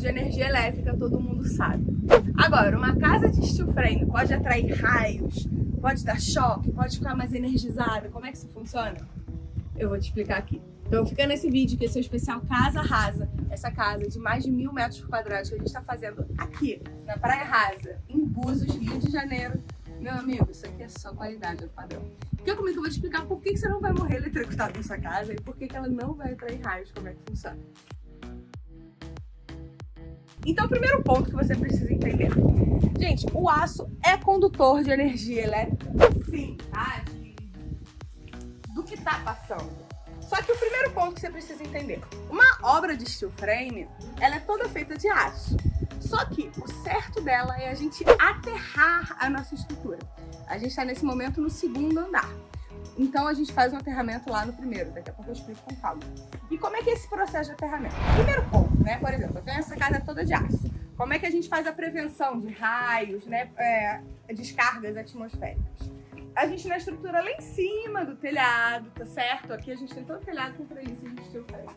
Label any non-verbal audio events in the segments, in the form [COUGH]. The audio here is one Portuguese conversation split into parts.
de energia elétrica, todo mundo sabe. Agora, uma casa de steel frame pode atrair raios, pode dar choque, pode ficar mais energizada. Como é que isso funciona? Eu vou te explicar aqui. Então fica nesse vídeo que esse é o especial Casa Rasa. Essa casa de mais de mil metros quadrados que a gente está fazendo aqui, na Praia Rasa, em Búzios, Rio de Janeiro. Meu amigo, isso aqui é só qualidade, é padrão. Fica comigo que eu vou te explicar por que você não vai morrer eletrocutado na sua casa e por que ela não vai atrair raios, como é que funciona. Então, o primeiro ponto que você precisa entender. Gente, o aço é condutor de energia elétrica, sim, tá? Do que tá passando. Só que o primeiro ponto que você precisa entender. Uma obra de steel frame, ela é toda feita de aço. Só que o certo dela é a gente aterrar a nossa estrutura. A gente está nesse momento no segundo andar. Então a gente faz um aterramento lá no primeiro, daqui a pouco eu explico com calma. E como é que é esse processo de aterramento? Primeiro ponto, né? Por exemplo, eu tenho essa casa toda de aço. Como é que a gente faz a prevenção de raios, né? É, descargas atmosféricas? A gente na estrutura lá em cima do telhado, tá certo? Aqui a gente tem todo o telhado com treliça steel frame.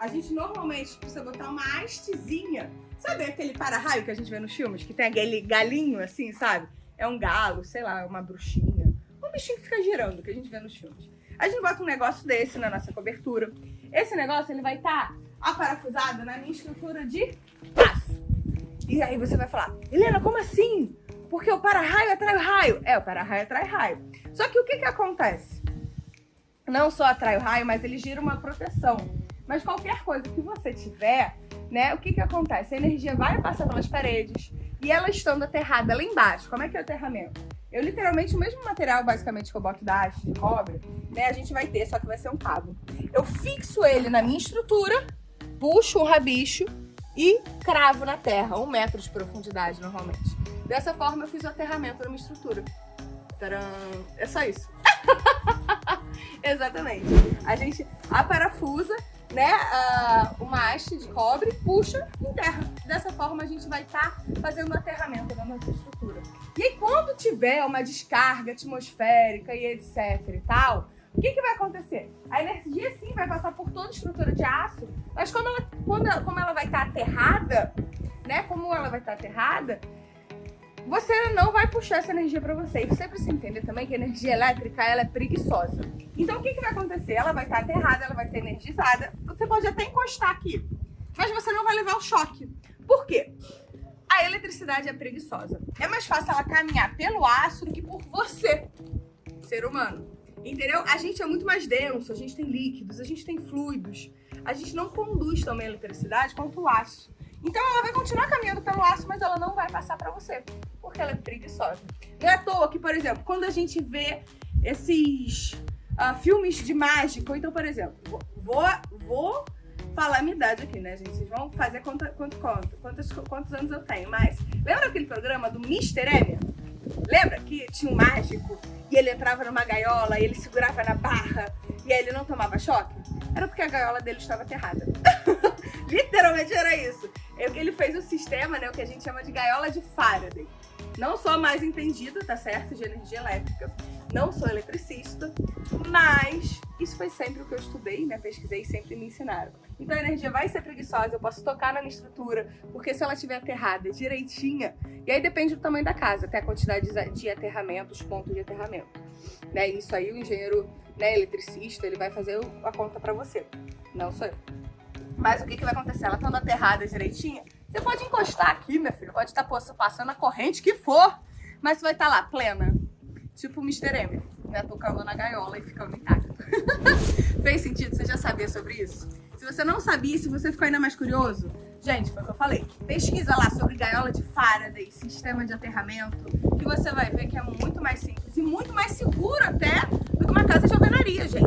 A gente normalmente precisa botar uma hastezinha. Sabe aquele para-raio que a gente vê nos filmes? Que tem aquele galinho assim, sabe? É um galo, sei lá, uma bruxinha bichinho que fica girando, que a gente vê nos filmes. A gente bota um negócio desse na nossa cobertura. Esse negócio, ele vai estar tá aparafusado na minha estrutura de aço. E aí você vai falar, Helena, como assim? Porque o para-raio atrai o raio. É, o para-raio atrai raio. Só que o que que acontece? Não só atrai o raio, mas ele gira uma proteção. Mas qualquer coisa que você tiver, né, o que que acontece? A energia vai passar pelas paredes e ela estando aterrada lá embaixo. Como é que é o aterramento? Eu literalmente, o mesmo material basicamente que eu boto da haste de cobre, né, a gente vai ter, só que vai ser um cabo. Eu fixo ele na minha estrutura, puxo um rabicho e cravo na terra, um metro de profundidade normalmente. Dessa forma eu fiz o aterramento na minha estrutura. Tcharam! É só isso. [LAUGHS] Exatamente. A gente aparafusa né, uh, uma haste de cobre, puxa enterra. Dessa forma a gente vai estar tá fazendo o aterramento da nossa estrutura. E aí quando tiver uma descarga atmosférica e etc e tal, o que, que vai acontecer? A energia sim vai passar por toda a estrutura de aço, mas como ela, quando como ela vai estar tá aterrada, né, como ela vai estar tá aterrada, você não vai puxar essa energia para você. E você precisa entender também que a energia elétrica ela é preguiçosa. Então o que, que vai acontecer? Ela vai estar aterrada, ela vai ser energizada. Você pode até encostar aqui, mas você não vai levar o choque. Por quê? A eletricidade é preguiçosa. É mais fácil ela caminhar pelo aço do que por você, ser humano. Entendeu? A gente é muito mais denso, a gente tem líquidos, a gente tem fluidos. A gente não conduz também a eletricidade quanto o aço. Então ela vai continuar caminhando pelo aço, mas ela não vai passar para você, porque ela é preguiçosa. Não é à toa que, por exemplo, quando a gente vê esses uh, filmes de mágica, então, por exemplo, vou, vou falar a minha idade aqui, né, gente? Vocês vão fazer quanto, quanto, quanto, quantos, quantos anos eu tenho, mas lembra aquele programa do Mr. Emmett? Lembra que tinha um mágico e ele entrava numa gaiola e ele segurava na barra e aí ele não tomava choque? Era porque a gaiola dele estava aterrada. [LAUGHS] Literalmente era isso. Ele fez o sistema, né, o que a gente chama de gaiola de Faraday. Não sou mais entendida, tá certo, de energia elétrica. Não sou eletricista, mas isso foi sempre o que eu estudei, né, pesquisei e sempre me ensinaram. Então a energia vai ser preguiçosa, eu posso tocar na minha estrutura, porque se ela estiver aterrada direitinha, e aí depende do tamanho da casa, até a quantidade de aterramento, os pontos de aterramento. Né, isso aí o engenheiro né, eletricista, ele vai fazer a conta para você, não sou eu. Mas o que, que vai acontecer? Ela estando aterrada direitinha, você pode encostar aqui, meu filho, pode estar tá passando a corrente que for, mas vai estar tá lá, plena. Tipo o Mr. M, né? Tocando na gaiola e ficando intacto. [LAUGHS] Fez sentido você já saber sobre isso? Se você não sabia, se você ficou ainda mais curioso, gente, foi o que eu falei. Pesquisa lá sobre gaiola de Faraday, sistema de aterramento, que você vai ver que é muito mais simples e muito mais seguro até do que uma casa de alvenaria, gente.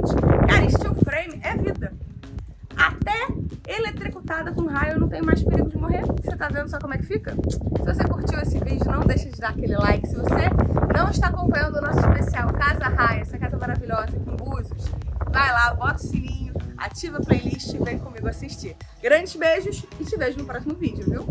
Com raio não tem mais perigo de morrer. Você tá vendo só como é que fica? Se você curtiu esse vídeo, não deixa de dar aquele like. Se você não está acompanhando o nosso especial Casa Raia, essa casa maravilhosa em Búzios, vai lá, bota o sininho, ativa a playlist e vem comigo assistir. Grandes beijos e te vejo no próximo vídeo, viu?